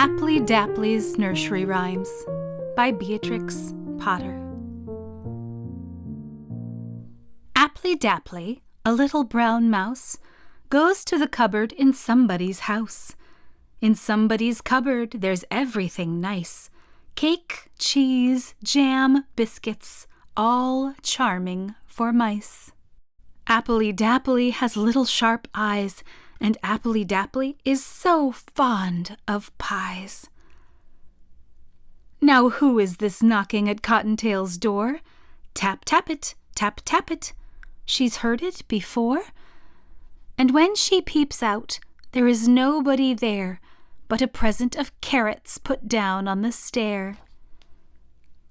Appley Dapply's Nursery Rhymes by Beatrix Potter. Appley Dapply, a little brown mouse, goes to the cupboard in somebody's house. In somebody's cupboard there's everything nice cake, cheese, jam, biscuits, all charming for mice. Appley Dapply has little sharp eyes and Appley Dapply is so fond of pies. Now who is this knocking at Cottontail's door? Tap, tap it, tap, tap it. She's heard it before. And when she peeps out, there is nobody there but a present of carrots put down on the stair.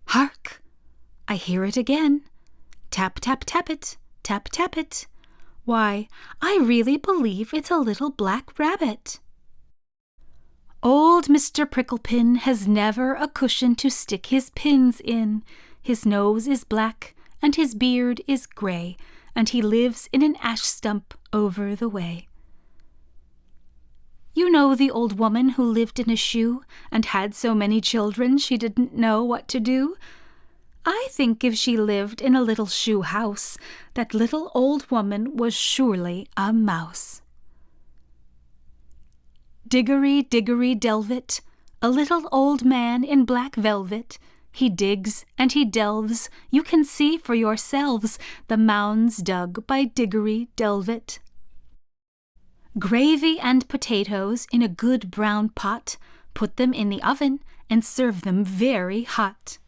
Hark! I hear it again. Tap, tap, tap it, tap, tap it. Why, I really believe it's a little black rabbit. Old Mr. Pricklepin has never a cushion to stick his pins in. His nose is black, and his beard is grey, and he lives in an ash stump over the way. You know the old woman who lived in a shoe and had so many children she didn't know what to do? I think if she lived in a little shoe house, that little old woman was surely a mouse. Diggory, diggory, delvet, a little old man in black velvet. He digs and he delves, you can see for yourselves the mounds dug by Diggory Delvet. Gravy and potatoes in a good brown pot, put them in the oven and serve them very hot.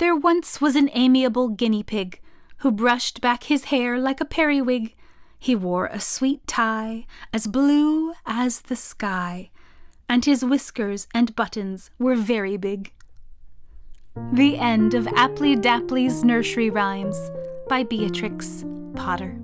There once was an amiable guinea pig who brushed back his hair like a periwig. He wore a sweet tie as blue as the sky, and his whiskers and buttons were very big. The end of Appley Dapply's Nursery Rhymes by Beatrix Potter.